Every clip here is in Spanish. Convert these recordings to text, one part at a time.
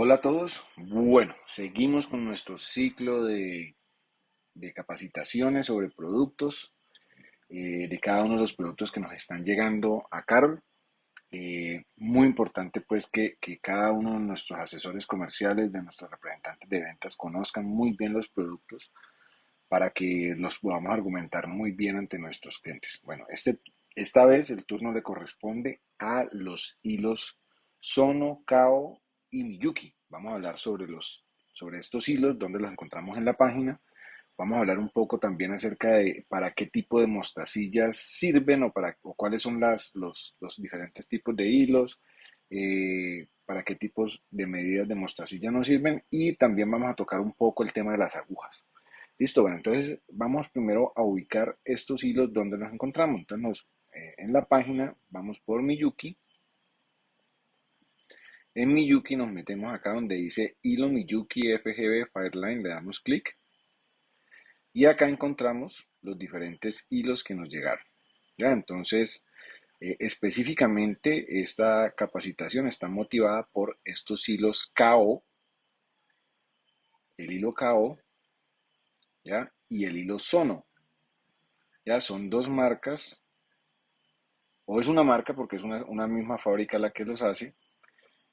Hola a todos. Bueno, seguimos con nuestro ciclo de, capacitaciones sobre productos, eh, de cada uno de los productos que nos están llegando a Carol. Eh, muy importante pues que, cada uno de nuestros asesores comerciales, de nuestros representantes de ventas, conozcan muy bien los productos para que los podamos argumentar muy bien ante nuestros clientes. Bueno, este, esta vez el turno le corresponde a los hilos Sono, Kao y Miyuki. Vamos a hablar sobre, los, sobre estos hilos, donde los encontramos en la página. Vamos a hablar un poco también acerca de para qué tipo de mostacillas sirven o, para, o cuáles son las, los, los diferentes tipos de hilos, eh, para qué tipos de medidas de mostacilla nos sirven y también vamos a tocar un poco el tema de las agujas. Listo, bueno, entonces vamos primero a ubicar estos hilos donde los encontramos. Entonces eh, en la página vamos por Miyuki en Miyuki nos metemos acá donde dice hilo Miyuki FGB Fireline, le damos clic y acá encontramos los diferentes hilos que nos llegaron. ¿ya? Entonces, eh, específicamente esta capacitación está motivada por estos hilos KO, el hilo KO ¿ya? y el hilo Sono. ¿ya? Son dos marcas, o es una marca porque es una, una misma fábrica la que los hace,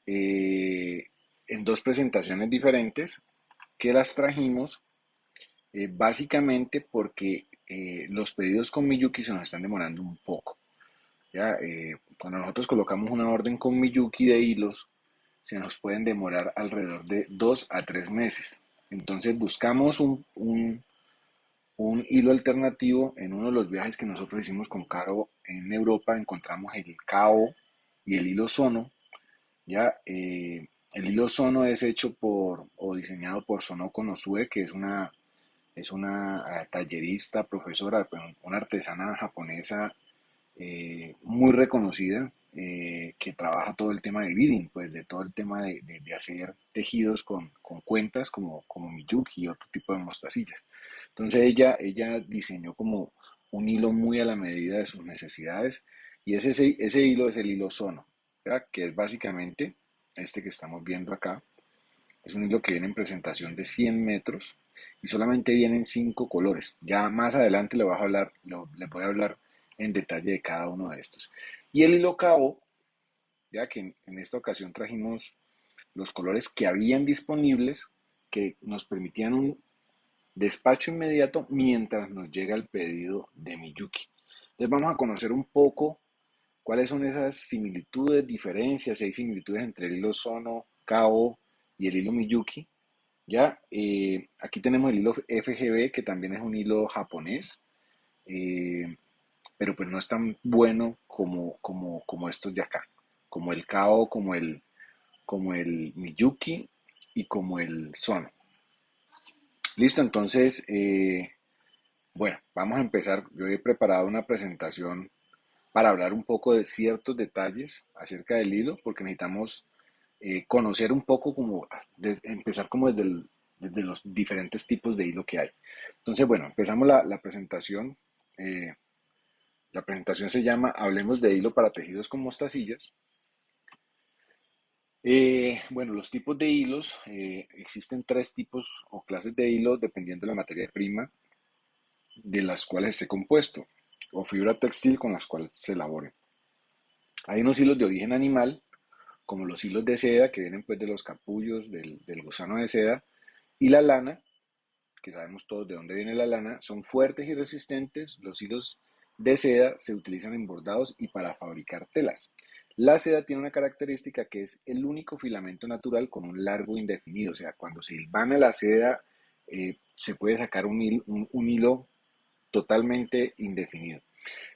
eh, en dos presentaciones diferentes que las trajimos eh, básicamente porque eh, los pedidos con Miyuki se nos están demorando un poco. ¿ya? cuando nosotros colocamos una orden con Miyuki de hilos, se nos pueden demorar alrededor de dos a tres meses. Entonces buscamos un, un, un hilo alternativo en uno de los viajes que nosotros hicimos con Caro en Europa. Encontramos el KO y el hilo Sono, ya, eh, el hilo Sono es hecho por o diseñado por Sonoko Nosue, que es una, es una eh, tallerista, profesora, pues, una artesana japonesa eh, muy reconocida, que trabaja todo el tema de beading, pues de todo el tema de, hacer tejidos con, cuentas como, como Miyuki y otro tipo de mostacillas. Entonces ella, ella diseñó como un hilo muy a la medida de sus necesidades y ese, ese hilo es el hilo Sono que es básicamente este que estamos viendo acá. Es un hilo que viene en presentación de 100 metros y solamente vienen 5 colores. Ya más adelante le voy a hablar, le voy a hablar en detalle de cada uno de estos. Y el hilo cabo, ya que en, en esta ocasión trajimos los colores que habían disponibles que nos permitían un despacho inmediato mientras nos llega el pedido de Miyuki. Entonces vamos a conocer un poco ¿Cuáles son esas similitudes, diferencias? Hay similitudes entre el hilo Sono, Kao y el hilo Miyuki. Ya, eh, aquí tenemos el hilo FGB, que también es un hilo japonés, eh, pero pues no es tan bueno como, como, como estos de acá, como el Kao, como el, como el Miyuki y como el Sono. Listo, entonces, eh, bueno, vamos a empezar. Yo he preparado una presentación para hablar un poco de ciertos detalles acerca del hilo, porque necesitamos eh, conocer un poco como, empezar como desde, los diferentes tipos de hilo que hay. Entonces, bueno, empezamos la, presentación. Eh, la presentación se llama Hablemos de hilo para tejidos con mostacillas. Eh, bueno, los tipos de hilos, existen tres tipos o clases de hilo dependiendo de la materia prima de las cuales esté compuesto o fibra textil con las cuales se elaboren. Hay unos hilos de origen animal, como los hilos de seda, que vienen pues de los capullos del, gusano de seda, y la lana, que sabemos todos de dónde viene la lana, son fuertes y resistentes. Los hilos de seda se utilizan en bordados y para fabricar telas. La seda tiene una característica que es el único filamento natural con un largo indefinido, o sea, cuando se hilvana la seda eh, se puede sacar un hilo totalmente indefinido.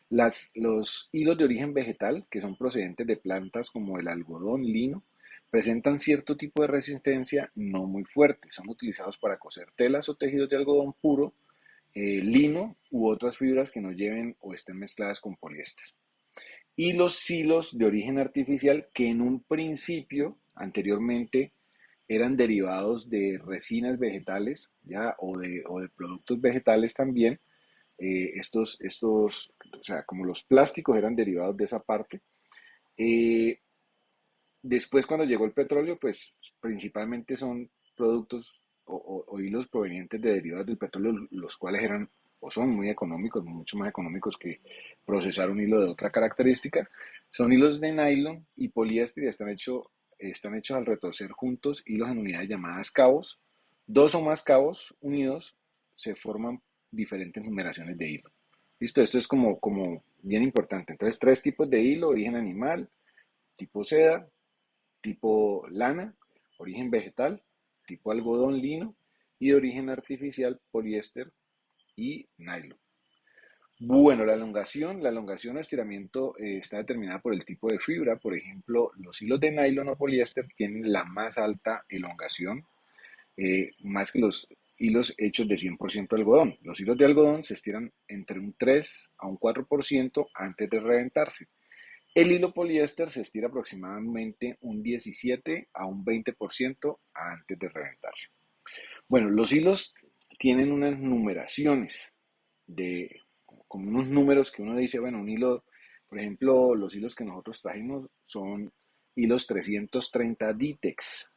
Las, los hilos de origen vegetal, que son procedentes de plantas como el algodón, lino, presentan cierto tipo de resistencia no muy fuerte. Son utilizados para coser telas o tejidos de algodón puro, eh, lino u otras fibras que no lleven o estén mezcladas con poliéster. Y los hilos de origen artificial, que en un principio, anteriormente, eran derivados de resinas vegetales ¿ya? O, de, o de productos vegetales también, eh, estos, estos, o sea, como los plásticos eran derivados de esa parte. Eh, después cuando llegó el petróleo, pues principalmente son productos o, o hilos provenientes de derivados del petróleo, los cuales eran o son muy económicos, mucho más económicos que procesar un hilo de otra característica. Son hilos de nylon y poliéster y están, hecho, están hechos al retorcer juntos hilos en unidades llamadas cabos. Dos o más cabos unidos se forman diferentes numeraciones de hilo. Listo, esto es como, como bien importante. Entonces, tres tipos de hilo, origen animal, tipo seda, tipo lana, origen vegetal, tipo algodón lino y de origen artificial poliéster y nylon. Bueno, la elongación, la elongación o estiramiento eh, está determinada por el tipo de fibra. Por ejemplo, los hilos de nylon o poliéster tienen la más alta elongación, eh, más que los hilos hechos de 100% algodón. Los hilos de algodón se estiran entre un 3 a un 4% antes de reventarse. El hilo poliéster se estira aproximadamente un 17 a un 20% antes de reventarse. Bueno, los hilos tienen unas numeraciones de como unos números que uno dice, bueno, un hilo, por ejemplo, los hilos que nosotros trajimos son hilos 330 DITEX.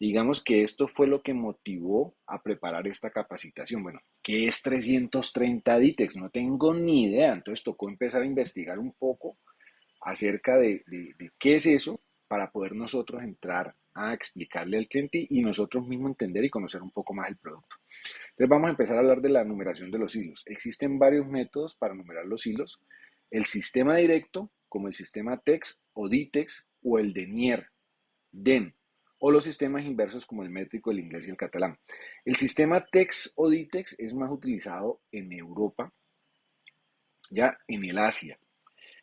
Digamos que esto fue lo que motivó a preparar esta capacitación. Bueno, ¿qué es 330 DITEX? No tengo ni idea. Entonces tocó empezar a investigar un poco acerca de, qué es eso para poder nosotros entrar a explicarle al cliente y nosotros mismos entender y conocer un poco más el producto. Entonces vamos a empezar a hablar de la numeración de los hilos. Existen varios métodos para numerar los hilos. El sistema directo, como el sistema TEX o DITEX o el DENIER, DEN, o los sistemas inversos como el métrico, el inglés y el catalán. El sistema TEX o DITEX es más utilizado en Europa, ya en el Asia.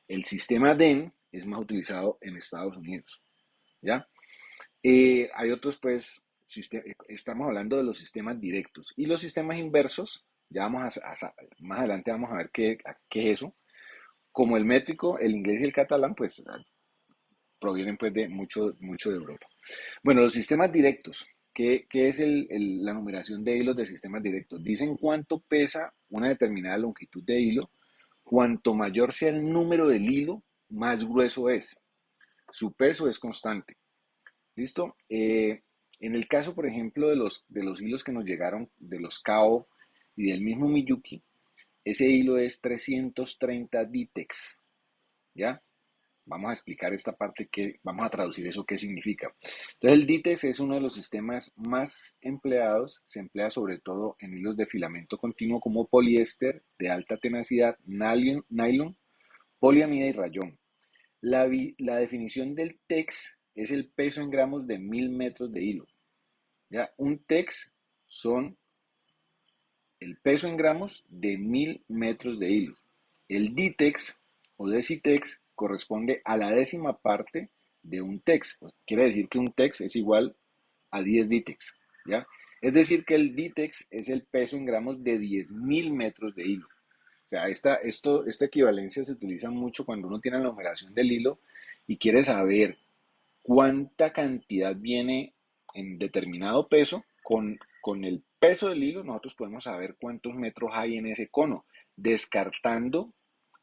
El sistema DEN es más utilizado en Estados Unidos, ¿ya? Eh, hay otros, pues, estamos hablando de los sistemas directos y los sistemas inversos, ya vamos a, más adelante vamos a ver qué, qué, es eso. Como el métrico, el inglés y el catalán, pues provienen pues de mucho, mucho de Europa. Bueno, los sistemas directos, ¿qué, es la numeración de hilos de sistemas directos? Dicen cuánto pesa una determinada longitud de hilo, cuanto mayor sea el número del hilo, más grueso es. Su peso es constante. ¿Listo? Eh, en el caso, por ejemplo, de los, de los hilos que nos llegaron, de los KO y del mismo Miyuki, ese hilo es 330 DITEX. ¿Ya? Vamos a explicar esta parte que vamos a traducir eso qué significa. Entonces el DITEX es uno de los sistemas más empleados, se emplea sobre todo en hilos de filamento continuo como poliéster de alta tenacidad, nylon, nylon poliamida y rayón. La, la definición del TEX es el peso en gramos de mil metros de hilo. ¿Ya? Un TEX son el peso en gramos de mil metros de hilo. El DITEX o DECITEX corresponde a la décima parte de un TEX. Pues, quiere decir que un TEX es igual a 10 DITEX. ¿ya? Es decir, que el DITEX es el peso en gramos de 10.000 metros de hilo. O sea, esta, esto, esta equivalencia se utiliza mucho cuando uno tiene la numeración del hilo y quiere saber cuánta cantidad viene en determinado peso, con, con el peso del hilo nosotros podemos saber cuántos metros hay en ese cono, descartando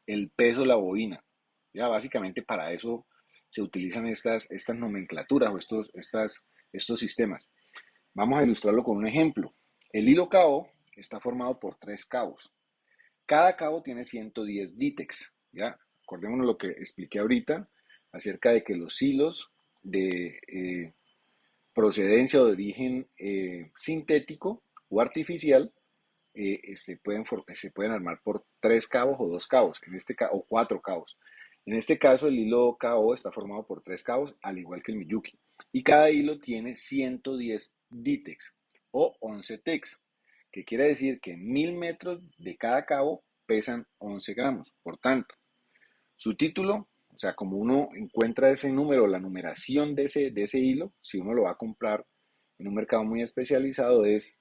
el peso de la bobina. Ya básicamente para eso se utilizan estas, estas nomenclaturas o estos, estas, estos sistemas. Vamos a ilustrarlo con un ejemplo. El hilo cabo está formado por tres cabos. Cada cabo tiene 110 dítex. ¿ya? Acordémonos lo que expliqué ahorita acerca de que los hilos de eh, procedencia o de origen eh, sintético o artificial eh, se, pueden se pueden armar por tres cabos o dos cabos, en este o cuatro cabos. En este caso, el hilo KO está formado por tres cabos, al igual que el Miyuki. Y cada hilo tiene 110 DITEX o 11 TEX, que quiere decir que mil metros de cada cabo pesan 11 gramos. Por tanto, su título o sea, como uno encuentra ese número, la numeración de ese, de ese hilo, si uno lo va a comprar en un mercado muy especializado, es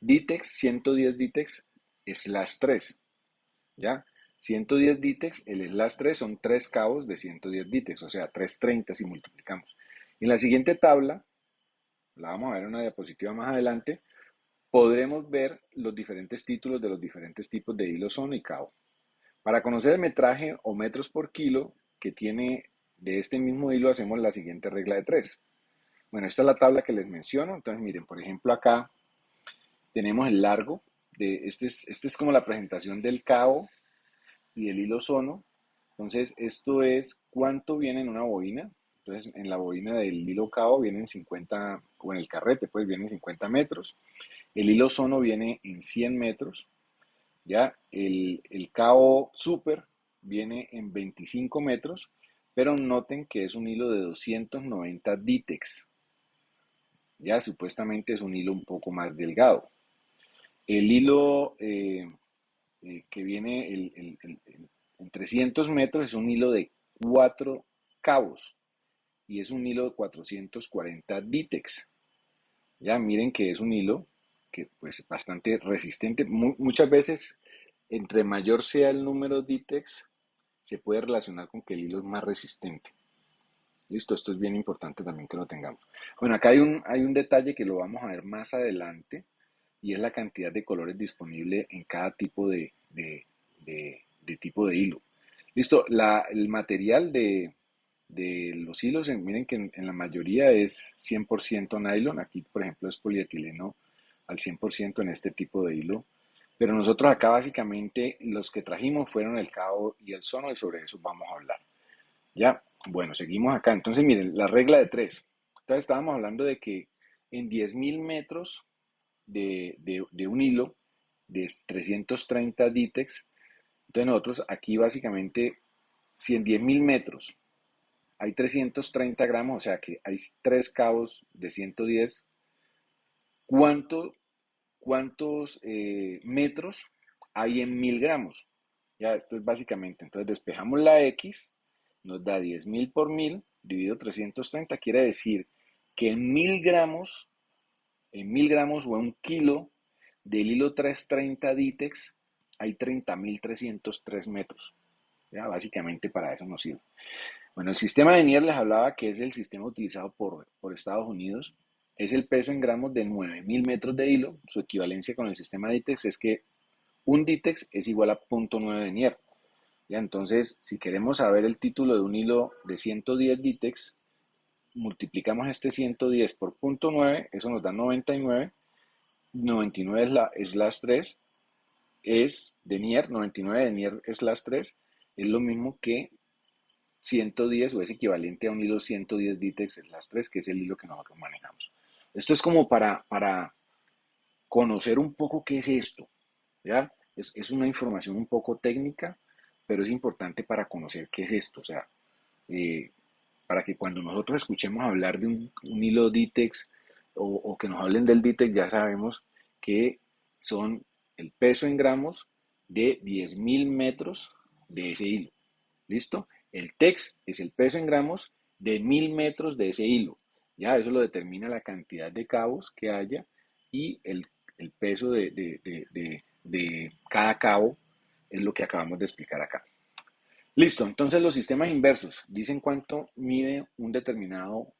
DITEX 110 DITEX slash 3. ¿Ya? 110 DITEX, el slash 3 son 3 cabos de 110 DITEX, o sea, 330 si multiplicamos. En la siguiente tabla, la vamos a ver en una diapositiva más adelante, podremos ver los diferentes títulos de los diferentes tipos de hilo son y cabo. Para conocer el metraje o metros por kilo, que tiene de este mismo hilo hacemos la siguiente regla de tres. Bueno, esta es la tabla que les menciono. Entonces, miren, por ejemplo, acá tenemos el largo. De, este, es, este es como la presentación del cabo y del hilo sono. Entonces, esto es cuánto viene en una bobina. Entonces, en la bobina del hilo cabo vienen 50, o en el carrete, pues vienen 50 metros. El hilo sono viene en 100 metros. Ya, el, el cabo super viene en 25 metros, pero noten que es un hilo de 290 Ditex. Ya, supuestamente es un hilo un poco más delgado. El hilo eh, eh, que viene en 300 metros es un hilo de 4 cabos y es un hilo de 440 Ditex. Ya miren que es un hilo que pues bastante resistente. muchas veces entre mayor sea el número Ditex, se puede relacionar con que el hilo es más resistente. Listo, esto es bien importante también que lo tengamos. Bueno, acá hay un, hay un detalle que lo vamos a ver más adelante y es la cantidad de colores disponible en cada tipo de, tipo de hilo. Listo, el material de, los hilos, miren que en, la mayoría es 100% nylon, aquí por ejemplo es polietileno al 100% en este tipo de hilo, pero nosotros acá básicamente los que trajimos fueron el cabo y el sono y sobre eso vamos a hablar. Ya, bueno, seguimos acá. Entonces miren, la regla de tres. Entonces estábamos hablando de que en 10.000 metros de, un hilo de 330 Ditex. Entonces nosotros aquí básicamente, si en 10.000 metros hay 330 gramos, o sea que hay tres cabos de 110, ¿cuánto, ¿cuántos eh, metros hay en 1000 gramos? Ya, esto es básicamente, entonces despejamos la X, nos da 10.000 por 1000, dividido 330, quiere decir que en 1000 gramos en mil gramos o en un kilo del hilo 330 Ditex hay 30.303 metros. ¿ya? Básicamente para eso nos sirve. Bueno, el sistema de Nier les hablaba que es el sistema utilizado por, por Estados Unidos. Es el peso en gramos de 9.000 metros de hilo. Su equivalencia con el sistema Ditex es que un Ditex es igual a 0.9 de Nier. ¿Ya? Entonces, si queremos saber el título de un hilo de 110 Ditex, multiplicamos este 110 por punto 9, eso nos da 99. 99 es, la, es las 3, es de Nier, 99 de Nier es las 3, es lo mismo que 110 o es equivalente a un hilo 110 Ditex es las 3, que es el hilo que nosotros manejamos. Esto es como para, para conocer un poco qué es esto, ¿ya? Es, es, una información un poco técnica, pero es importante para conocer qué es esto, o sea, eh, para que cuando nosotros escuchemos hablar de un, hilo Ditex o, que nos hablen del Ditex, ya sabemos que son el peso en gramos de 10.000 metros de ese hilo. ¿Listo? El TEX es el peso en gramos de 1.000 metros de ese hilo. Ya eso lo determina la cantidad de cabos que haya y el, peso de, de cada cabo es lo que acabamos de explicar acá. Listo, entonces los sistemas inversos dicen cuánto mide un determinado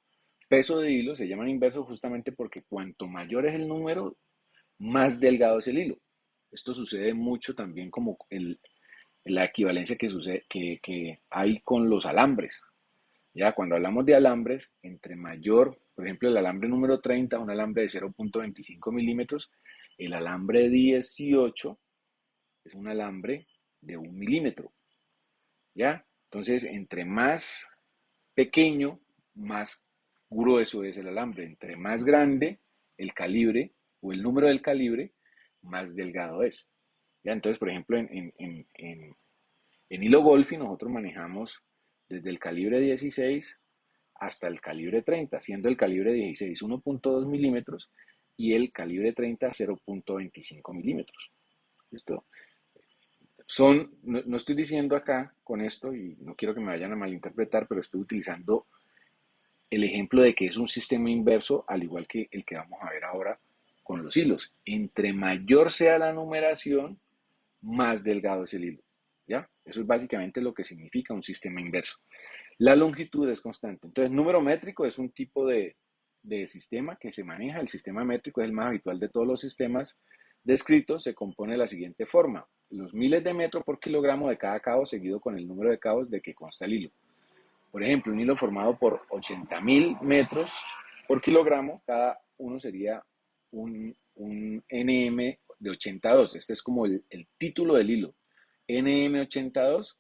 peso de hilo, se llaman inversos justamente porque cuanto mayor es el número, más delgado es el hilo. Esto sucede mucho también como la equivalencia que, sucede, que, hay con los alambres. Ya cuando hablamos de alambres, entre mayor, por ejemplo, el alambre número 30, un alambre de 0.25 milímetros, el alambre 18 es un alambre de un milímetro. ¿Ya? Entonces, entre más pequeño, más grueso es el alambre. Entre más grande el calibre o el número del calibre, más delgado es. ¿ya? Entonces, por ejemplo, en, en, hilo golfi nosotros manejamos desde el calibre 16 hasta el calibre 30, siendo el calibre 16 1.2 milímetros y el calibre 30 0.25 milímetros. ¿Listo? Son, no, estoy diciendo acá con esto, y no quiero que me vayan a malinterpretar, pero estoy utilizando el ejemplo de que es un sistema inverso, al igual que el que vamos a ver ahora con los hilos. Entre mayor sea la numeración, más delgado es el hilo. ¿Ya? Eso es básicamente lo que significa un sistema inverso. La longitud es constante. Entonces, número métrico es un tipo de, de sistema que se maneja. El sistema métrico es el más habitual de todos los sistemas descritos. Se compone de la siguiente forma los miles de metros por kilogramo de cada cabo seguido con el número de cabos de que consta el hilo. Por ejemplo, un hilo formado por 80.000 metros por kilogramo, cada uno sería un, NM de 82. Este es como el, el título del hilo. NM82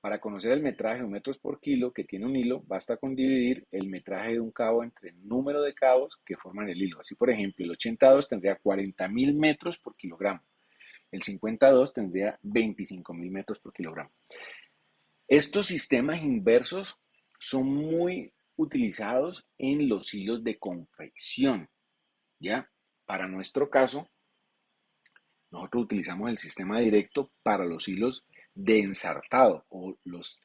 para conocer el metraje o metros por kilo que tiene un hilo, basta con dividir el metraje de un cabo entre el número de cabos que forman el hilo. Así, por ejemplo, el 82 tendría 40.000 metros por kilogramo. El 52 tendría 25.000 metros por kilogramo. Estos sistemas inversos son muy utilizados en los hilos de confección. ¿Ya? Para nuestro caso, nosotros utilizamos el sistema directo para los hilos de ensartado o los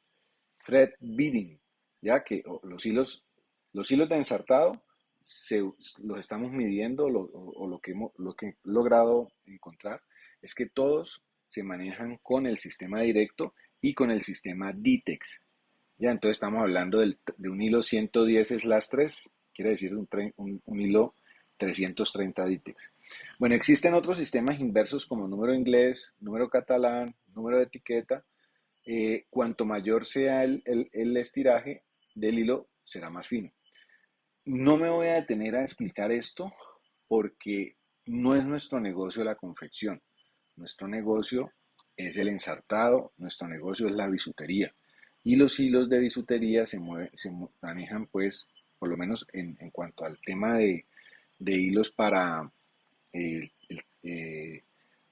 thread bidding, ya que los hilos, los hilos de ensartado se, los estamos midiendo o, lo, que hemos, lo que he logrado encontrar es que todos se manejan con el sistema directo y con el sistema DITEX. Ya, entonces estamos hablando de un hilo 110 slash 3, quiere decir un, un, un hilo 330 DITEX. Bueno, existen otros sistemas inversos como número inglés, número catalán, número de etiqueta. Eh, cuanto mayor sea el, el estiraje del hilo, será más fino. No me voy a detener a explicar esto porque no es nuestro negocio la confección. Nuestro negocio es el ensartado, nuestro negocio es la bisutería. Y los hilos de bisutería se, se manejan, pues, por lo menos en, en cuanto al tema de, de hilos para eh,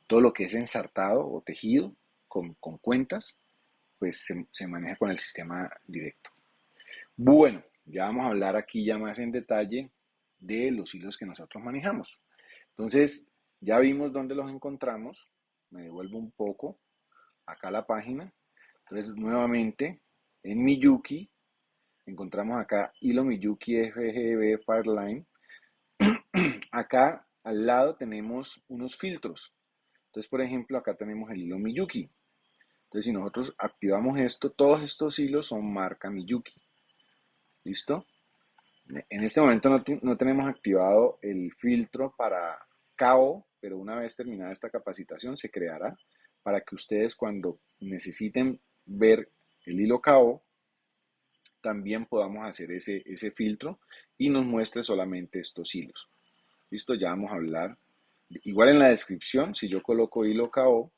todo lo que es ensartado o tejido con, cuentas, pues se, maneja con el sistema directo. Bueno, ya vamos a hablar aquí ya más en detalle de los hilos que nosotros manejamos. Entonces, ya vimos dónde los encontramos. Me devuelvo un poco acá a la página. Entonces, nuevamente, en Miyuki, encontramos acá hilo Miyuki FGB Fireline. acá al lado tenemos unos filtros. Entonces, por ejemplo, acá tenemos el hilo Miyuki. Entonces, si nosotros activamos esto, todos estos hilos son marca Miyuki. ¿Listo? En este momento no, no tenemos activado el filtro para cabo, pero una vez terminada esta capacitación se creará para que ustedes cuando necesiten ver el hilo cabo, también podamos hacer ese, ese filtro y nos muestre solamente estos hilos. Listo, ya vamos a hablar. Igual en la descripción, si yo coloco hilo KO,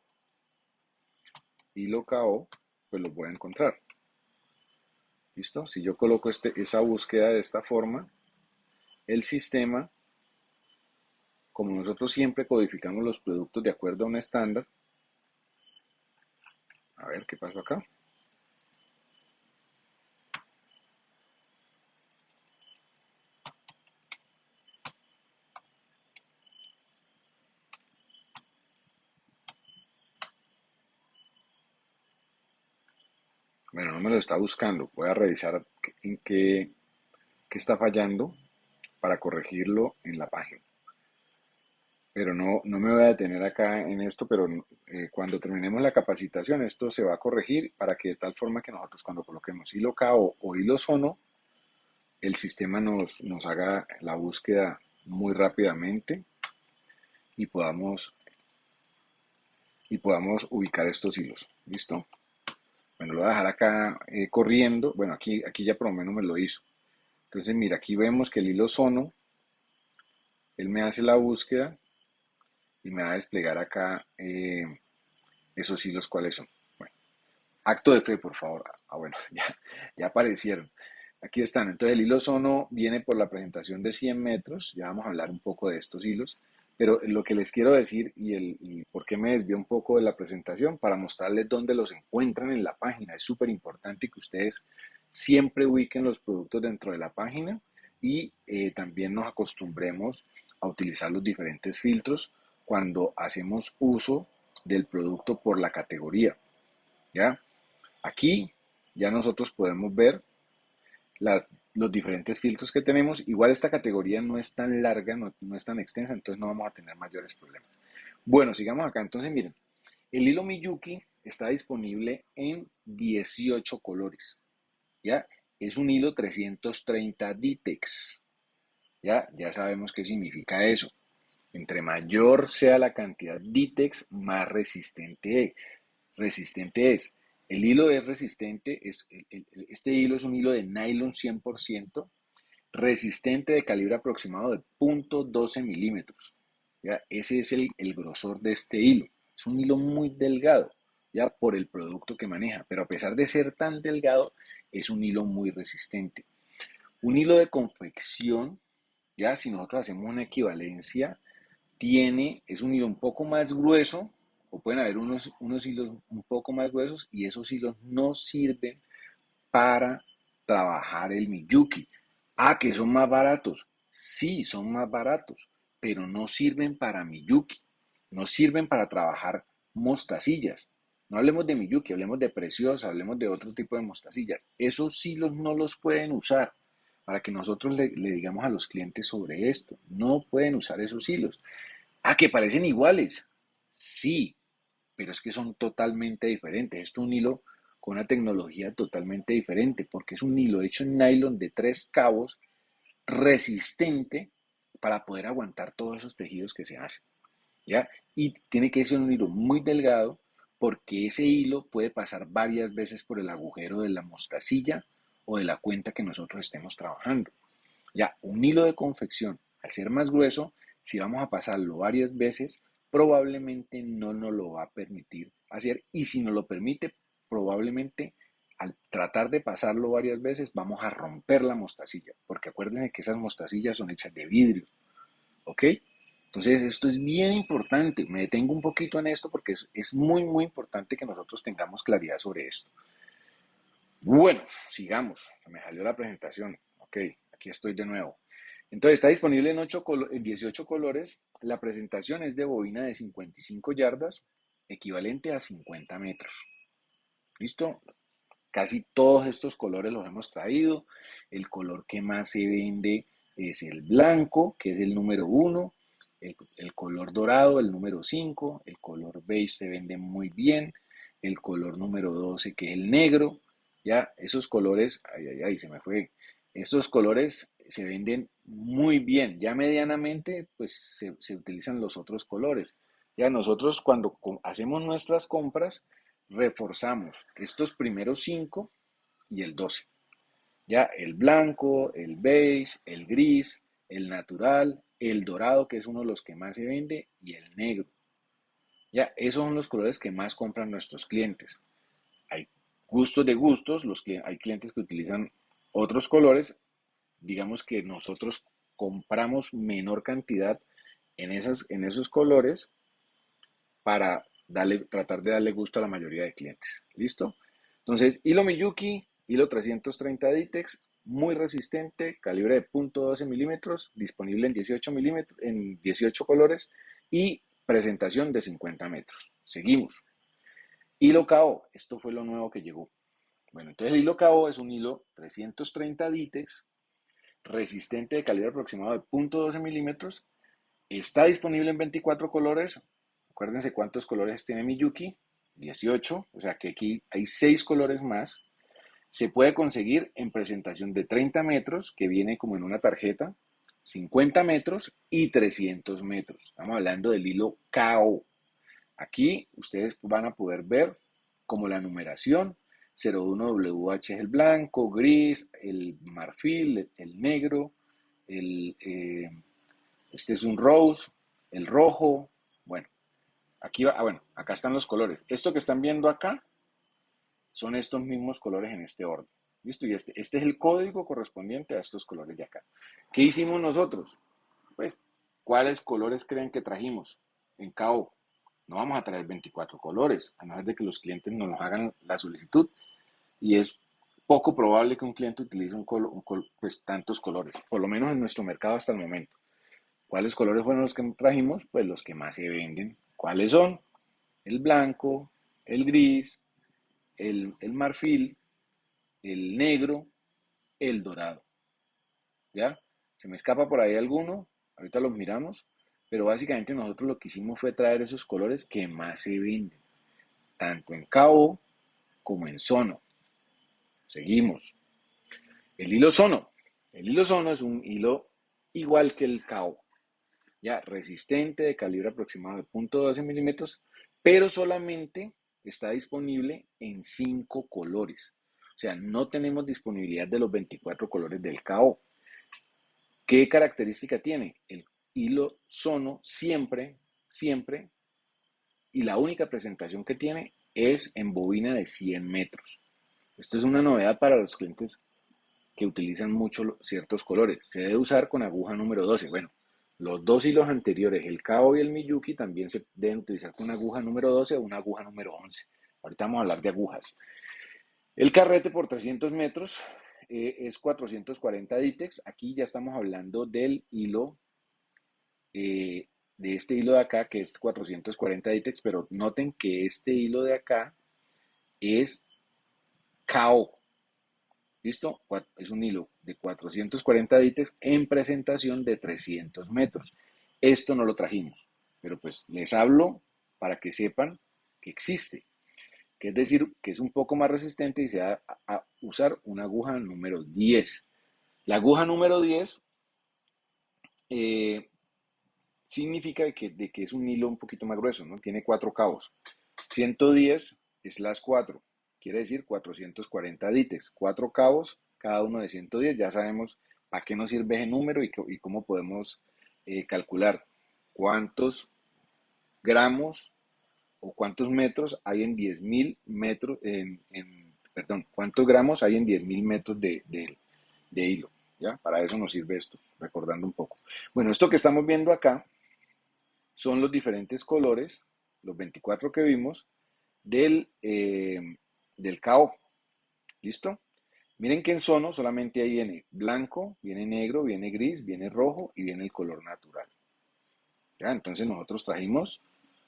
hilo KO, pues los voy a encontrar. ¿Listo? Si yo coloco este, esa búsqueda de esta forma, el sistema, como nosotros siempre codificamos los productos de acuerdo a un estándar, a ver qué pasó acá. Bueno, no me lo está buscando. Voy a revisar en qué, está fallando para corregirlo en la página. Pero no, no me voy a detener acá en esto, pero eh, cuando terminemos la capacitación esto se va a corregir para que de tal forma que nosotros cuando coloquemos hilo K o, hilo sono, el sistema nos, nos haga la búsqueda muy rápidamente y podamos, y podamos ubicar estos hilos. ¿Listo? Bueno, lo voy a dejar acá eh, corriendo. Bueno, aquí, aquí ya por lo menos me lo hizo. Entonces, mira, aquí vemos que el hilo sono, él me hace la búsqueda y me va a desplegar acá eh, esos hilos cuáles son. Acto de fe, por favor. Ah, bueno, ya, ya aparecieron. Aquí están. Entonces, el hilo sono viene por la presentación de 100 metros. Ya vamos a hablar un poco de estos hilos. Pero lo que les quiero decir y, el, por qué me desvió un poco de la presentación, para mostrarles dónde los encuentran en la página. Es súper importante que ustedes siempre ubiquen los productos dentro de la página y eh, también nos acostumbremos a utilizar los diferentes filtros cuando hacemos uso del producto por la categoría. ¿Ya? Aquí ya nosotros podemos ver los diferentes filtros que tenemos. Igual esta categoría no es tan larga, no, es tan extensa, entonces no vamos a tener mayores problemas. Bueno, sigamos acá. Entonces, miren, el hilo Miyuki está disponible en 18 colores. ¿Ya? Es un hilo 330 Ditex. ¿Ya? Ya sabemos qué significa eso. Entre mayor sea la cantidad Ditex, más resistente, resistente es. El hilo es resistente, es, este hilo es un hilo de nylon 100%, resistente de calibre aproximado de 0.12 milímetros. ¿ya? Ese es el, el grosor de este hilo. Es un hilo muy delgado, ya por el producto que maneja, pero a pesar de ser tan delgado, es un hilo muy resistente. Un hilo de confección, ya si nosotros hacemos una equivalencia, tiene, es un hilo un poco más grueso, o pueden haber unos, unos hilos un poco más gruesos, y esos hilos no sirven para trabajar el Miyuki. Ah, que son más baratos. Sí, son más baratos, pero no sirven para Miyuki. No sirven para trabajar mostacillas. No hablemos de Miyuki, hablemos de Preciosa, hablemos de otro tipo de mostacillas. Esos hilos no los pueden usar para que nosotros le, digamos a los clientes sobre esto. No pueden usar esos hilos. Ah, que parecen iguales. Sí, pero es que son totalmente diferentes. Esto es un hilo con una tecnología totalmente diferente porque es un hilo hecho en nylon de tres cabos resistente para poder aguantar todos esos tejidos que se hacen. ¿ya? Y tiene que ser un hilo muy delgado porque ese hilo puede pasar varias veces por el agujero de la mostacilla o de la cuenta que nosotros estemos trabajando. Ya, un hilo de confección, al ser más grueso, si vamos a pasarlo varias veces, probablemente no nos lo va a permitir hacer y si nos lo permite, probablemente al tratar de pasarlo varias veces vamos a romper la mostacilla, porque acuérdense que esas mostacillas son hechas de vidrio, ¿ok? Entonces, esto es bien importante. Me detengo un poquito en esto porque es, muy, muy importante que nosotros tengamos claridad sobre esto. Bueno, sigamos. Me salió la presentación. Ok, aquí estoy de nuevo. Entonces, está disponible en, 8 en 18 colores. La presentación es de bobina de 55 yardas, equivalente a 50 metros. ¿Listo? Casi todos estos colores los hemos traído. El color que más se vende es el blanco, que es el número 1 el, color dorado, el número 5, el color beige se vende muy bien, el color número 12 que es el negro, ya esos colores, ay, ay, ay, se me fue, estos colores se venden muy bien, ya medianamente pues se, utilizan los otros colores. Ya nosotros cuando hacemos nuestras compras reforzamos estos primeros 5 y el 12. Ya el blanco, el beige, el gris, el natural, el dorado, que es uno de los que más se vende, y el negro. Ya, esos son los colores que más compran nuestros clientes. Hay gustos de gustos, los que hay clientes que utilizan otros colores. Digamos que nosotros compramos menor cantidad en, esas, en esos colores para darle, tratar de darle gusto a la mayoría de clientes. ¿Listo? Entonces, hilo Miyuki, hilo 330 Ditex, muy resistente, calibre de .12 milímetros, disponible en 18 milímetros, en 18 colores y presentación de 50 metros. Seguimos. Hilo KO, esto fue lo nuevo que llegó. Bueno, entonces el hilo KO es un hilo 330 Ditex, resistente de calibre aproximado de .12 milímetros, está disponible en 24 colores. Acuérdense cuántos colores tiene Miyuki, 18, o sea que aquí hay 6 colores más se puede conseguir en presentación de 30 metros, que viene como en una tarjeta, 50 metros y 300 metros. Estamos hablando del hilo KO. Aquí ustedes van a poder ver como la numeración 01WH es el blanco, gris, el marfil, el negro, el, eh, este es un rose, el rojo. Bueno, aquí va, ah, bueno, acá están los colores. Esto que están viendo acá son estos mismos colores en este orden. ¿Listo? Y este, este es el código correspondiente a estos colores de acá. ¿Qué hicimos nosotros? Pues, ¿cuáles colores creen que trajimos? En KO, no vamos a traer 24 colores, a no ser de que los clientes nos hagan la solicitud. Y es poco probable que un cliente utilice un, pues, tantos colores, por lo menos en nuestro mercado hasta el momento. ¿Cuáles colores fueron los que trajimos? Pues los que más se venden. ¿Cuáles son? El blanco, el gris, el, marfil, el negro, el dorado. ¿Ya? Se me escapa por ahí alguno, ahorita los miramos, pero básicamente nosotros lo que hicimos fue traer esos colores que más se venden, tanto en cabo como en sono. Seguimos. El hilo sono. El hilo sono es un hilo igual que el cabo, ya resistente de calibre aproximado de .12 milímetros, pero solamente está disponible en cinco colores. O sea, no tenemos disponibilidad de los 24 colores del KO. ¿Qué característica tiene? El hilo sono siempre, siempre, y la única presentación que tiene es en bobina de 100 metros. Esto es una novedad para los clientes que utilizan mucho ciertos colores. Se debe usar con aguja número 12. Bueno, los dos hilos anteriores, el Kao y el Miyuki, también se deben utilizar con aguja número 12 o una aguja número 11. Ahorita vamos a hablar de agujas. El carrete por 300 metros eh, es 440 Ditex. Aquí ya estamos hablando del hilo, eh, de este hilo de acá, que es 440 Ditex, pero noten que este hilo de acá es KO. ¿Listo? Es un hilo de 440 Ditex en presentación de 300 metros. Esto no lo trajimos, pero pues les hablo para que sepan que existe que es decir, que es un poco más resistente y se va a, usar una aguja número 10. La aguja número 10 eh, significa que, de que es un hilo un poquito más grueso, ¿no? Tiene cuatro cabos. 110 es las 4, quiere decir 440 dites, cuatro cabos, cada uno de 110. Ya sabemos para qué nos sirve ese número y, cómo podemos eh, calcular cuántos gramos o cuántos metros hay en 10.000 metros, en, perdón, cuántos gramos hay en 10.000 metros de, hilo. ¿ya? Para eso nos sirve esto, recordando un poco. Bueno, esto que estamos viendo acá son los diferentes colores, los 24 que vimos, del, eh, del KO. ¿Listo? Miren que en Sono solamente ahí viene blanco, viene negro, viene gris, viene rojo y viene el color natural. ¿Ya? Entonces nosotros trajimos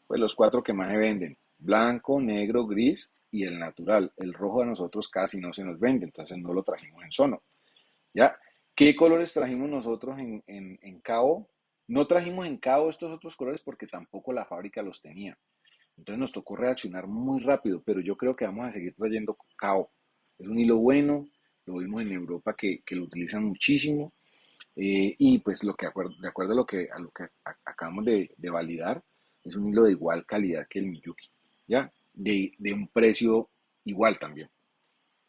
pues los cuatro que más se venden, blanco, negro, gris y el natural. El rojo a nosotros casi no se nos vende, entonces no lo trajimos en Sono. ¿Ya? ¿Qué colores trajimos nosotros en, en, en CAO? No trajimos en CAO estos otros colores porque tampoco la fábrica los tenía. Entonces nos tocó reaccionar muy rápido, pero yo creo que vamos a seguir trayendo CAO. Es un hilo bueno, lo vimos en Europa que, que lo utilizan muchísimo. Eh, y pues lo que de acuerdo a lo que, a lo que acabamos de, de validar, es un hilo de igual calidad que el Miyuki, ¿ya? De, un precio igual también,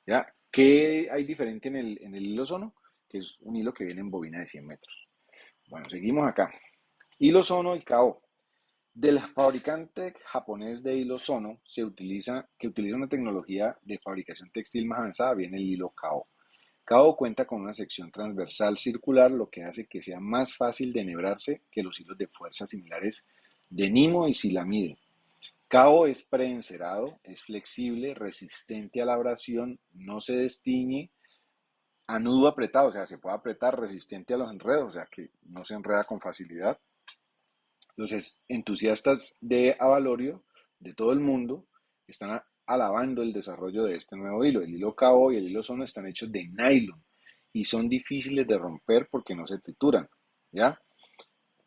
¿ya? ¿Qué hay diferente en el, en el hilo Sono? Que es un hilo que viene en bobina de 100 metros. Bueno, seguimos acá. Hilo Sono y Kao. Del fabricante japonés de hilo Sono se utiliza, que utiliza una tecnología de fabricación textil más avanzada, viene el hilo Kao. Kao cuenta con una sección transversal circular, lo que hace que sea más fácil de enhebrarse que los hilos de fuerza similares de Nimo y Silamide. Cao es preencerado, es flexible, resistente a la abrasión, no se destiñe, a nudo apretado, o sea, se puede apretar, resistente a los enredos, o sea, que no se enreda con facilidad. Los entusiastas de Avalorio de todo el mundo están alabando el desarrollo de este nuevo hilo. El hilo Cao y el hilo Sono están hechos de nylon y son difíciles de romper porque no se trituran, ¿ya?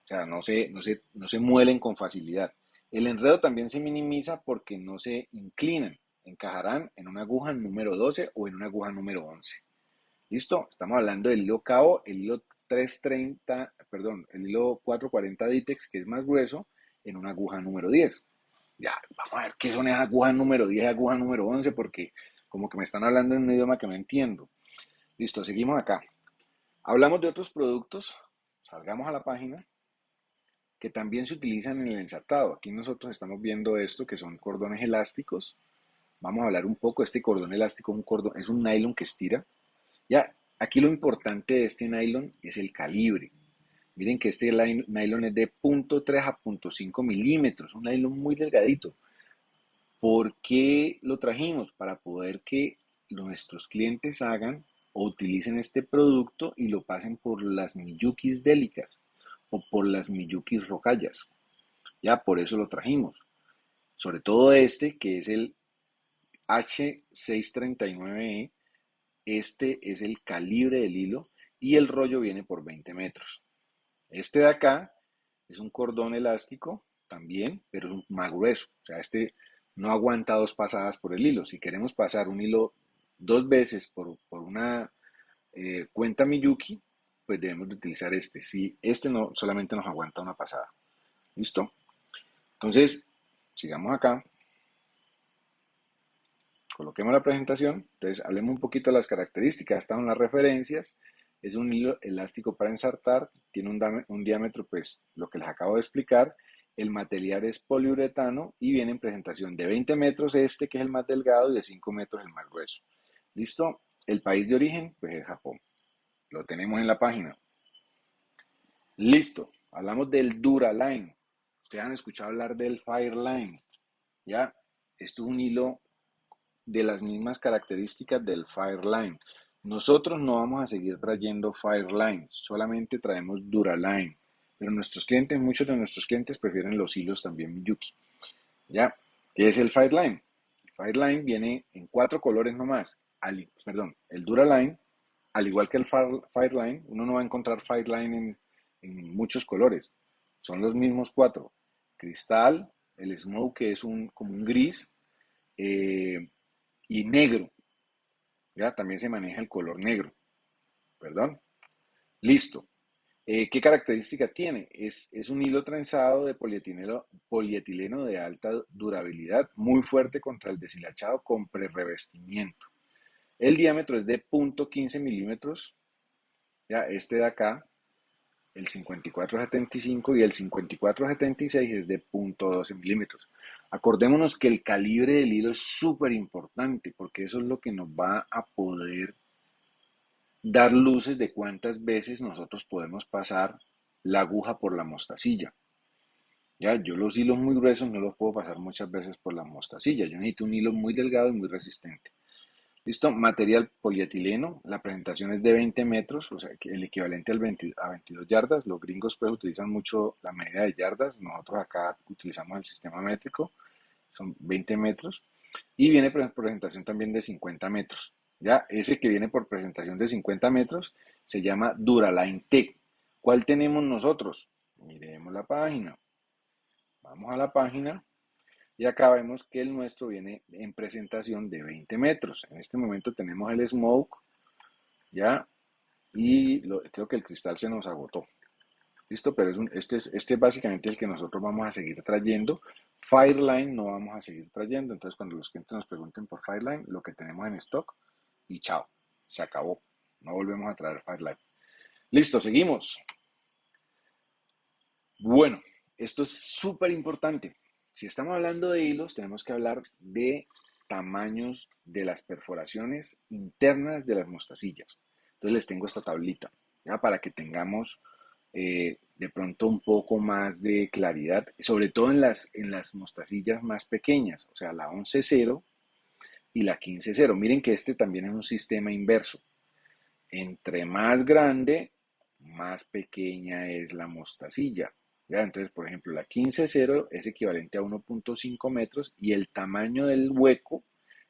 O sea, no se, no, se, no se muelen con facilidad. El enredo también se minimiza porque no se inclinan. Encajarán en una aguja número 12 o en una aguja número 11. ¿Listo? Estamos hablando del hilo KO, el hilo 330, perdón, el hilo 440 Ditex, que es más grueso, en una aguja número 10. Ya, vamos a ver qué son esas agujas número 10 y aguja número 11, porque como que me están hablando en un idioma que no entiendo. Listo, seguimos acá. Hablamos de otros productos. Salgamos a la página que también se utilizan en el ensartado. Aquí nosotros estamos viendo esto, que son cordones elásticos. Vamos a hablar un poco, este cordón elástico un cordón, es un nylon que estira. Ya, aquí lo importante de este nylon es el calibre. Miren que este nylon es de 0.3 a 0.5 milímetros, un nylon muy delgadito. ¿Por qué lo trajimos? Para poder que nuestros clientes hagan o utilicen este producto y lo pasen por las Miyukis délicas o por las Miyuki Rocallas. Ya, por eso lo trajimos. Sobre todo este, que es el H639E. Este es el calibre del hilo y el rollo viene por 20 metros. Este de acá es un cordón elástico también, pero es más grueso. O sea, este no aguanta dos pasadas por el hilo. Si queremos pasar un hilo dos veces por, una eh, cuenta Miyuki, pues debemos de utilizar este. Si este no solamente nos aguanta una pasada. ¿Listo? Entonces, sigamos acá. Coloquemos la presentación. Entonces, hablemos un poquito de las características. Están las referencias. Es un hilo elástico para ensartar. Tiene un, un diámetro, pues, lo que les acabo de explicar. El material es poliuretano y viene en presentación de 20 metros este, que es el más delgado, y de 5 metros el más grueso. ¿Listo? El país de origen, pues es Japón. Lo tenemos en la página. Listo. Hablamos del Duraline. Ustedes han escuchado hablar del Fireline. ¿Ya? Esto es un hilo de las mismas características del Fireline. Nosotros no vamos a seguir trayendo Fireline, solamente traemos Duraline. Pero nuestros clientes, muchos de nuestros clientes prefieren los hilos también Miyuki. ¿Ya? ¿Qué es el Fireline? El Fireline viene en cuatro colores nomás. perdón, el Duraline, al igual que el Fireline, uno no va a encontrar Fireline en, en muchos colores. Son los mismos cuatro. Cristal, el Smoke, que es un, como un gris, eh, y negro. Ya también se maneja el color negro. Perdón. Listo. Eh, ¿Qué característica tiene? Es, es, un hilo trenzado de polietileno, de alta durabilidad, muy fuerte contra el deshilachado con prerevestimiento. El diámetro es de 0.15 milímetros. Ya, este de acá, el 5475 y el 5476 es de 0.12 milímetros. Acordémonos que el calibre del hilo es súper importante porque eso es lo que nos va a poder dar luces de cuántas veces nosotros podemos pasar la aguja por la mostacilla. Ya, yo los hilos muy gruesos no los puedo pasar muchas veces por la mostacilla. Yo necesito un hilo muy delgado y muy resistente. Listo, material polietileno. La presentación es de 20 metros, o sea, el equivalente al 20, a 22 yardas. Los gringos pues utilizan mucho la medida de yardas. Nosotros acá utilizamos el sistema métrico. Son 20 metros. Y viene por presentación también de 50 metros. Ya, ese que viene por presentación de 50 metros se llama Duraline Tech. ¿Cuál tenemos nosotros? Miremos la página. Vamos a la página y acá vemos que el nuestro viene en presentación de 20 metros. En este momento tenemos el smoke, ¿ya? Y creo que el cristal se nos agotó. ¿Listo? Pero es este, es, este es básicamente el que nosotros vamos a seguir trayendo. Fireline no vamos a seguir trayendo. Entonces, cuando los clientes nos pregunten por Fireline, lo que tenemos en stock y chao, se acabó. No volvemos a traer Fireline. Listo, seguimos. Bueno, esto es súper importante. Si estamos hablando de hilos, tenemos que hablar de tamaños de las perforaciones internas de las mostacillas. Entonces les tengo esta tablita, para que tengamos eh, de pronto un poco más de claridad, sobre todo en las, en las mostacillas más pequeñas, o sea, la 11.0 y la 15.0. Miren que este también es un sistema inverso. Entre más grande, más pequeña es la mostacilla. Entonces, por ejemplo, la 15.0 es equivalente a 1.5 metros y el tamaño del hueco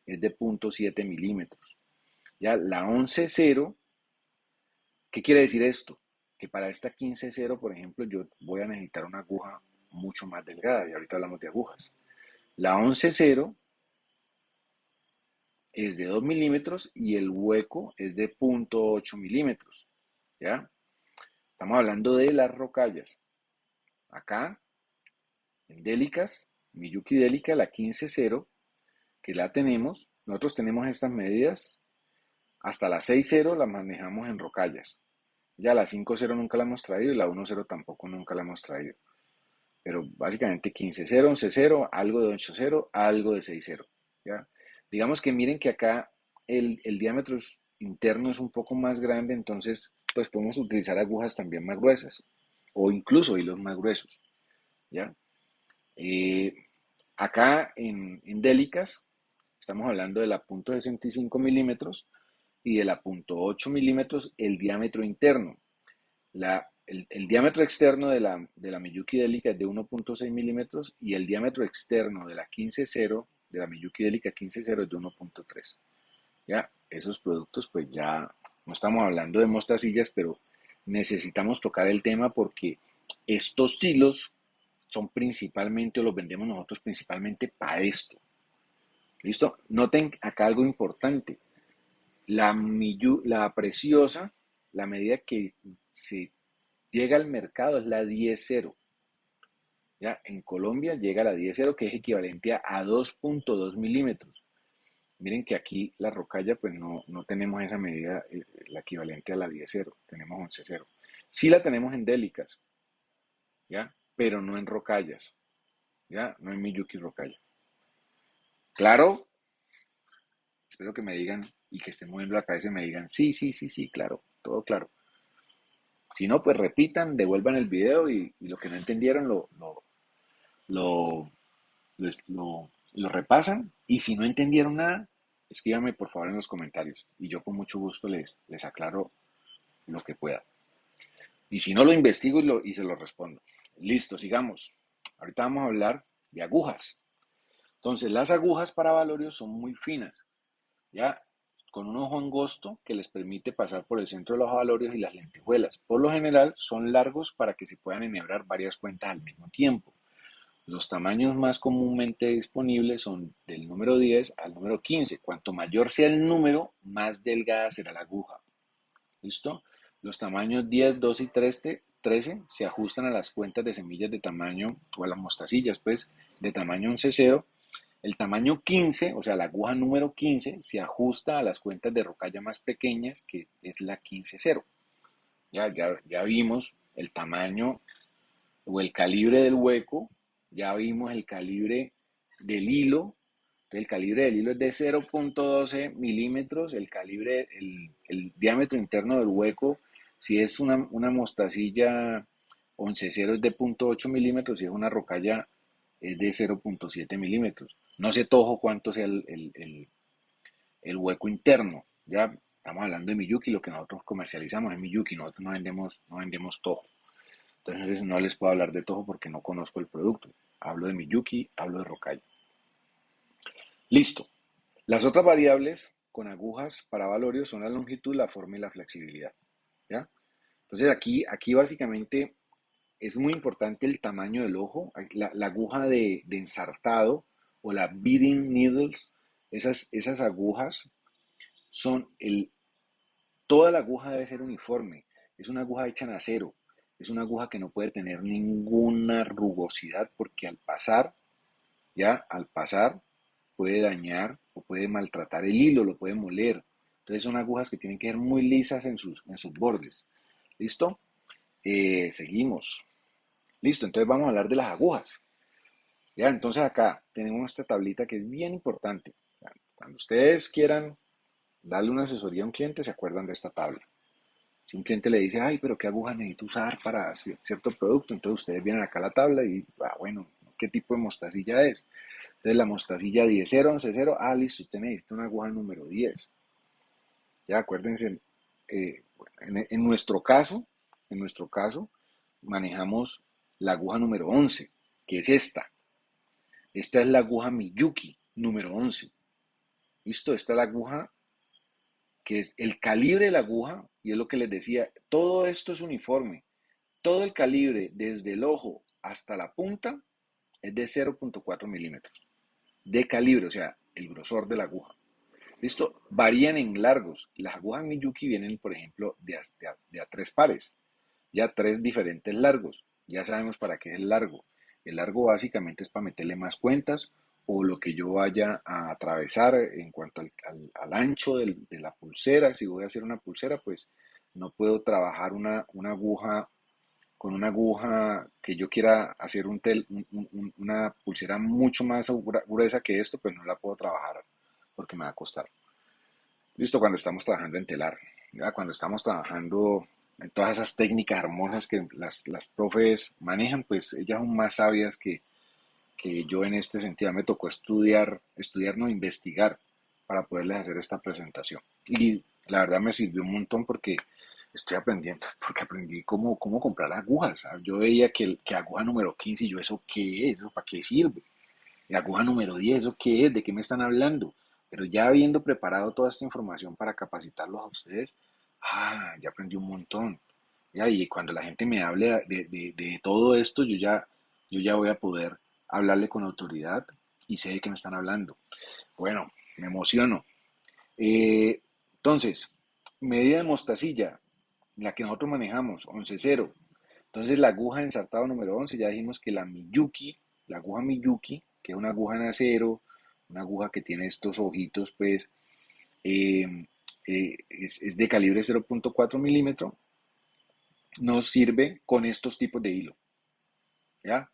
es de 0.7 milímetros. Ya la 11.0, ¿qué quiere decir esto? Que para esta 15.0, por ejemplo, yo voy a necesitar una aguja mucho más delgada y ahorita hablamos de agujas. La 11.0 es de 2 milímetros y el hueco es de 0.8 milímetros. ¿Ya? Estamos hablando de las rocallas. Acá, en Délicas, Miyuki Delica, la 15.0, que la tenemos. Nosotros tenemos estas medidas. Hasta la 6.0 la manejamos en rocallas. Ya la 5.0 nunca la hemos traído y la 1.0 tampoco nunca la hemos traído. Pero básicamente 15.0, 11.0, algo de 8.0, algo de 6.0. ¿ya? Digamos que miren que acá el, el diámetro interno es un poco más grande, entonces pues podemos utilizar agujas también más gruesas o incluso hilos más gruesos. ¿ya? Eh, acá en, en, Délicas estamos hablando de la punto .65 milímetros y de la punto .8 milímetros el diámetro interno. La, el, diámetro externo de la, de la Miyuki es de 1.6 milímetros y el diámetro externo de la 15.0 de la Miyuki Delica 15.0 es de 1.3. Ya, esos productos pues ya no estamos hablando de mostacillas, pero necesitamos tocar el tema porque estos hilos son principalmente, o los vendemos nosotros principalmente para esto. ¿Listo? Noten acá algo importante. La, la preciosa, la medida que se llega al mercado es la 10.0. ¿Ya? En Colombia llega la 10.0 que es equivalente a 2.2 milímetros. Miren que aquí la rocalla, pues no, no tenemos esa medida, eh, la equivalente a la 10-0, tenemos 11-0. Sí la tenemos en délicas, ¿ya? Pero no en rocallas, ¿ya? No en Miyuki rocalla. ¿Claro? Espero que me digan y que estén moviendo la cabeza y me digan, sí, sí, sí, sí, claro, todo claro. Si no, pues repitan, devuelvan el video y, lo que no entendieron lo, lo, lo, lo, lo repasan. Y si no entendieron nada, escríbanme por favor en los comentarios y yo con mucho gusto les, les aclaro lo que pueda. Y si no, lo investigo y, lo, y se lo respondo. Listo, sigamos. Ahorita vamos a hablar de agujas. Entonces, las agujas para valorios son muy finas, ya con un ojo angosto que les permite pasar por el centro de los valorios y las lentejuelas. Por lo general, son largos para que se puedan enhebrar varias cuentas al mismo tiempo. Los tamaños más comúnmente disponibles son del número 10 al número 15. Cuanto mayor sea el número, más delgada será la aguja. ¿Listo? Los tamaños 10, 12 y 13, 13 se ajustan a las cuentas de semillas de tamaño, o a las mostacillas, pues, de tamaño 11-0. El tamaño 15, o sea, la aguja número 15, se ajusta a las cuentas de rocalla más pequeñas, que es la 15-0. Ya, ya, ya vimos el tamaño o el calibre del hueco ya vimos el calibre del hilo. El calibre del hilo es de 0.12 milímetros. El calibre, el, diámetro interno del hueco, si es una, mostacilla 11.0 es de 0.8 milímetros, si es una rocalla es de 0.7 milímetros. No sé tojo cuánto sea el, el, hueco interno. Ya estamos hablando de Miyuki, lo que nosotros comercializamos es Miyuki, nosotros no vendemos, no vendemos tojo. Entonces no les puedo hablar de Toho porque no conozco el producto. Hablo de Miyuki, hablo de Rokai. Listo. Las otras variables con agujas para valorios son la longitud, la forma y la flexibilidad. ¿ya? Entonces aquí, aquí básicamente es muy importante el tamaño del ojo, la, aguja de, ensartado o la beading needles, esas, esas agujas son el... Toda la aguja debe ser uniforme, es una aguja hecha en acero, es una aguja que no puede tener ninguna rugosidad porque al pasar, ya al pasar, puede dañar o puede maltratar el hilo, lo puede moler. Entonces son agujas que tienen que ser muy lisas en sus, en sus bordes. ¿Listo? Eh, seguimos. Listo, entonces vamos a hablar de las agujas. Ya, entonces acá tenemos esta tablita que es bien importante. Cuando ustedes quieran darle una asesoría a un cliente, se acuerdan de esta tabla. Si un cliente le dice, ay, pero ¿qué aguja necesito usar para cierto producto? Entonces ustedes vienen acá a la tabla y, ah, bueno, ¿qué tipo de mostacilla es? Entonces la mostacilla 10, 11, 0, ah, listo, usted necesita una aguja número 10. Ya acuérdense, eh, en, nuestro caso, en nuestro caso, manejamos la aguja número 11, que es esta. Esta es la aguja Miyuki número 11. ¿Listo? Esta es la aguja que es el calibre de la aguja, y es lo que les decía, todo esto es uniforme. Todo el calibre, desde el ojo hasta la punta, es de 0.4 milímetros de calibre, o sea, el grosor de la aguja. ¿Listo? Varían en largos. Las agujas Miyuki vienen, por ejemplo, de a, tres pares, ya tres diferentes largos. Ya sabemos para qué es el largo. El largo básicamente es para meterle más cuentas o lo que yo vaya a atravesar en cuanto al, ancho de la pulsera. Si voy a hacer una pulsera, pues no puedo trabajar una, aguja con una aguja que yo quiera hacer un tel, una pulsera mucho más gruesa que esto, pues no la puedo trabajar porque me va a costar. Listo, cuando estamos trabajando en telar, cuando estamos trabajando en todas esas técnicas hermosas que las, las profes manejan, pues ellas son más sabias que, que yo en este sentido me tocó estudiar, estudiar, no investigar para poderles hacer esta presentación. Y la verdad me sirvió un montón porque estoy aprendiendo, porque aprendí cómo, cómo comprar agujas. Yo veía que, que aguja número 15 y yo, ¿eso qué es? ¿Eso para qué sirve? Y aguja número 10, ¿eso qué es? ¿De qué me están hablando? Pero ya habiendo preparado toda esta información para capacitarlos a ustedes, ah, ya aprendí un montón. Y cuando la gente me hable de, de, de todo esto, yo ya, yo ya voy a poder hablarle con autoridad y sé de qué me están hablando. Bueno, me emociono. Eh, entonces, medida de mostacilla, la que nosotros manejamos, 11.0. Entonces, la aguja ensartado número 11, ya dijimos que la Miyuki, la aguja Miyuki, que es una aguja en acero, una aguja que tiene estos ojitos, pues, eh, eh, es, de calibre 0.4 milímetro, nos sirve con estos tipos de hilo. ¿Ya?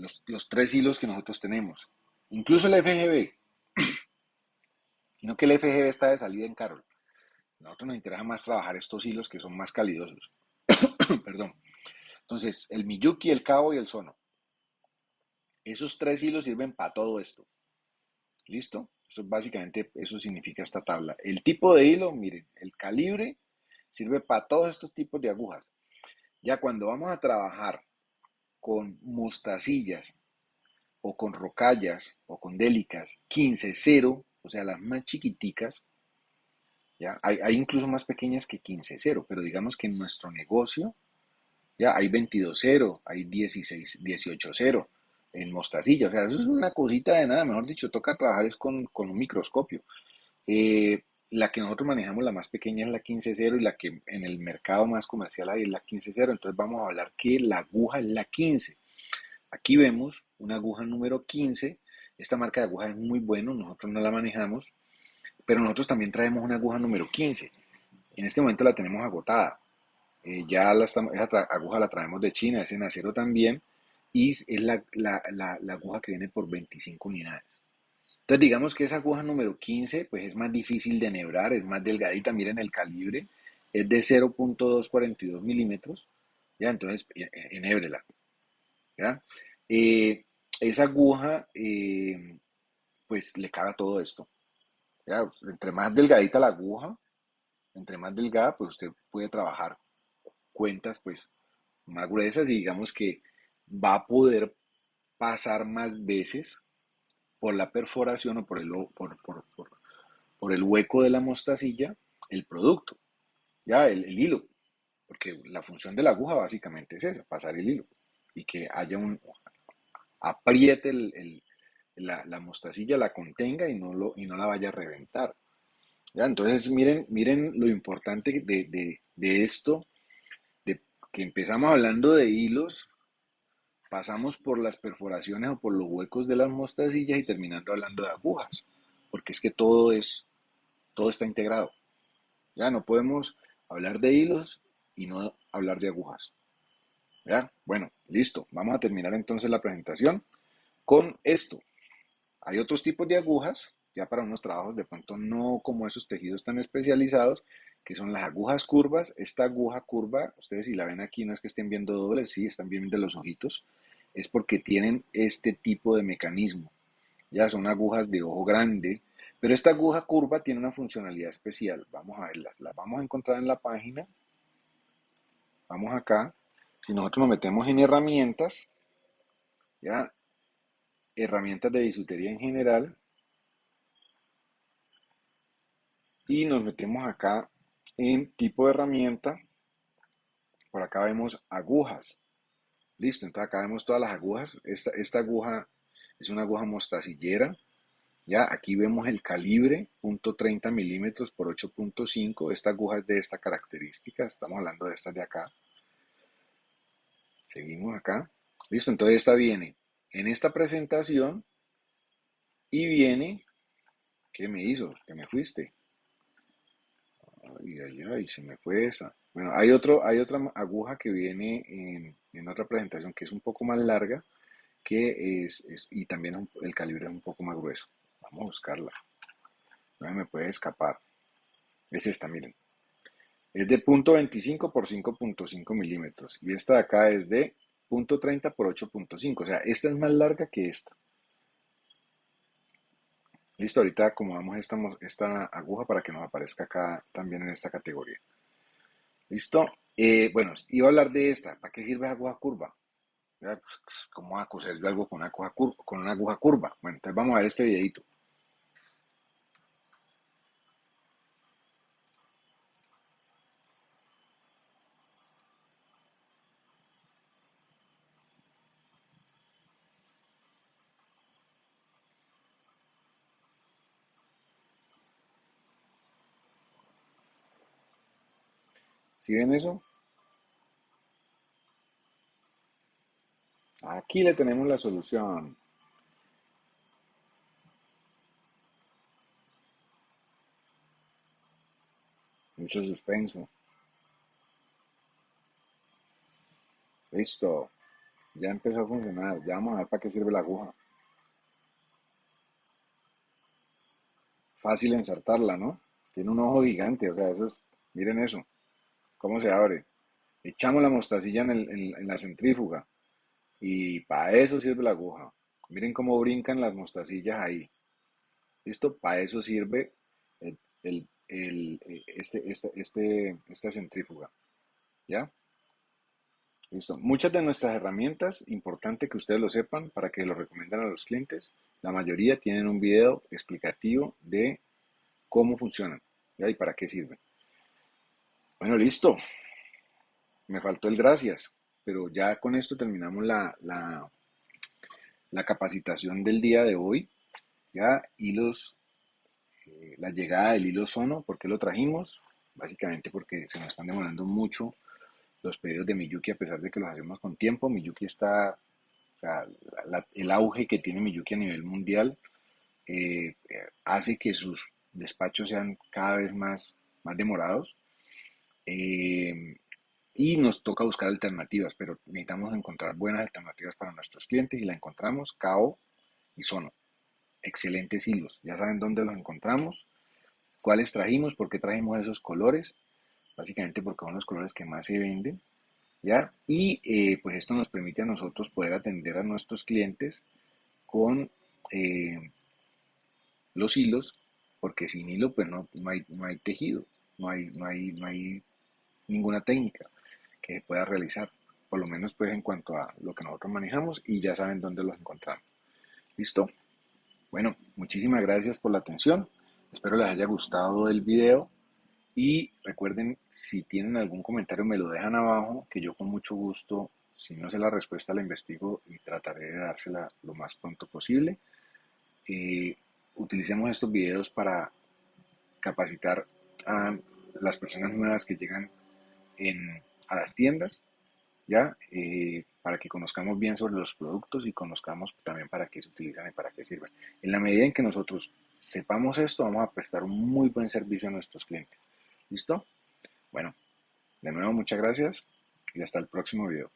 Los, tres hilos que nosotros tenemos. Incluso el FGB. Y no que el FGB está de salida en Carol. Nosotros nos interesa más trabajar estos hilos que son más calidosos. Perdón. Entonces, el Miyuki, el Cabo y el Sono. Esos tres hilos sirven para todo esto. ¿Listo? Eso básicamente, eso significa esta tabla. El tipo de hilo, miren, el calibre sirve para todos estos tipos de agujas. Ya cuando vamos a trabajar con mostacillas o con rocallas o con délicas 15-0, o sea, las más chiquiticas, ¿ya? Hay, hay incluso más pequeñas que 15-0, pero digamos que en nuestro negocio ya hay 22-0, hay 16-18-0 en mostacilla. O sea, eso es una cosita de nada, mejor dicho, toca trabajar es con, un microscopio. Eh, la que nosotros manejamos, la más pequeña es la 15.0 y la que en el mercado más comercial hay es la 15.0. Entonces vamos a hablar que la aguja es la 15. Aquí vemos una aguja número 15. Esta marca de aguja es muy buena, nosotros no la manejamos, pero nosotros también traemos una aguja número 15. En este momento la tenemos agotada. Eh, ya la esa aguja la traemos de China, es en acero también y es la, aguja que viene por 25 unidades. Entonces digamos que esa aguja número 15 pues es más difícil de enhebrar, es más delgadita, miren el calibre, es de 0.242 milímetros, ya entonces e, e, enhébrela. ¿ya? Eh, esa aguja eh, pues le caga todo esto. Entre más delgadita la aguja, entre más delgada pues usted puede trabajar cuentas pues más gruesas y digamos que va a poder pasar más veces por la perforación o por el, por, por, el hueco de la mostacilla el producto, ya el, hilo, porque la función de la aguja básicamente es esa, pasar el hilo y que haya un, apriete la, mostacilla, la contenga y no, lo, y no la vaya a reventar. ¿Ya? Entonces miren, miren lo importante de, de esto, de que empezamos hablando de hilos pasamos por las perforaciones o por los huecos de las mostacillas y terminando hablando de agujas, porque es que todo es, todo está integrado. Ya no podemos hablar de hilos y no hablar de agujas. ¿Ya? Bueno, listo. Vamos a terminar entonces la presentación con esto. Hay otros tipos de agujas, ya para unos trabajos de pronto no como esos tejidos tan especializados, que son las agujas curvas. Esta aguja curva, ustedes si la ven aquí, no es que estén viendo dobles, sí, están viendo los ojitos, es porque tienen este tipo de mecanismo. Ya son agujas de ojo grande, pero esta aguja curva tiene una funcionalidad especial. Vamos a verlas, las vamos a encontrar en la página. Vamos acá. Si nosotros nos metemos en herramientas, ya, herramientas de bisutería en general, y nos metemos acá en tipo de herramienta. Por acá vemos agujas. Listo, entonces acá vemos todas las agujas. Esta, esta aguja es una aguja mostacillera. Ya, aquí vemos el calibre, punto .30 milímetros por 8.5. Esta aguja es de esta característica. Estamos hablando de esta de acá. Seguimos acá. Listo, entonces esta viene en esta presentación y viene... ¿Qué me hizo? ¿Qué me fuiste? Ay, ay, ay, se me fue esa. Bueno, hay, otro, hay otra aguja que viene en, otra presentación que es un poco más larga que es, y también el calibre es un poco más grueso. Vamos a buscarla. No me puede escapar. Es esta, miren. Es de punto .25 por 5.5 milímetros. Y esta de acá es de punto .30 por 8.5. O sea, esta es más larga que esta. Listo, ahorita acomodamos esta, esta aguja para que nos aparezca acá también en esta categoría. ¿Listo? Eh, bueno, iba a hablar de esta. ¿Para qué sirve aguja curva? Pues, ¿Cómo va a coser algo con una, aguja curva, con una aguja curva? Bueno, entonces vamos a ver este videito. ¿Sí ven eso? Aquí le tenemos la solución. Mucho suspenso. Listo. Ya empezó a funcionar. Ya vamos a ver para qué sirve la aguja. Fácil ensartarla, ¿no? Tiene un ojo gigante, o sea, eso es, miren eso. ¿Cómo se abre? Echamos la mostacilla en, la centrífuga. Y para eso sirve la aguja. Miren cómo brincan las mostacillas ahí. ¿Listo? Para eso sirve el, este, este, este, esta centrífuga. ¿Ya? Listo. Muchas de nuestras herramientas, importante que ustedes lo sepan para que lo recomienden a los clientes, la mayoría tienen un video explicativo de cómo funcionan y para qué sirven. Bueno, listo. Me faltó el gracias, pero ya con esto terminamos la, la, capacitación del día de hoy. Ya hilos, eh, la llegada del hilo sono, ¿por qué lo trajimos? Básicamente porque se nos están demorando mucho los pedidos de Miyuki a pesar de que los hacemos con tiempo. Miyuki está, o sea, el auge que tiene Miyuki a nivel mundial eh, hace que sus despachos sean cada vez más, más demorados. Eh, y nos toca buscar alternativas, pero necesitamos encontrar buenas alternativas para nuestros clientes y la encontramos KO y Sono. Excelentes hilos. Ya saben dónde los encontramos, cuáles trajimos, por qué trajimos esos colores básicamente porque son los colores que más se venden, ¿ya? Y eh, pues esto nos permite a nosotros poder atender a nuestros clientes con eh, los hilos, porque sin hilo pues no, hay, no hay tejido, no hay, no, hay, no hay ninguna técnica que pueda realizar, por lo menos pues en cuanto a lo que nosotros manejamos y ya saben dónde los encontramos. ¿Listo? Bueno, muchísimas gracias por la atención. Espero les haya gustado el video. Y recuerden, si tienen algún comentario, me lo dejan abajo, que yo con mucho gusto, si no sé la respuesta, la investigo y trataré de dársela lo más pronto posible. Eh, utilicemos estos videos para capacitar a las personas nuevas que llegan a las tiendas, ¿ya? Eh, para que conozcamos bien sobre los productos y conozcamos también para qué se utilizan y para qué sirven. En la medida en que nosotros sepamos esto, vamos a prestar un muy buen servicio a nuestros clientes. ¿Listo? Bueno, de nuevo muchas gracias y hasta el próximo video.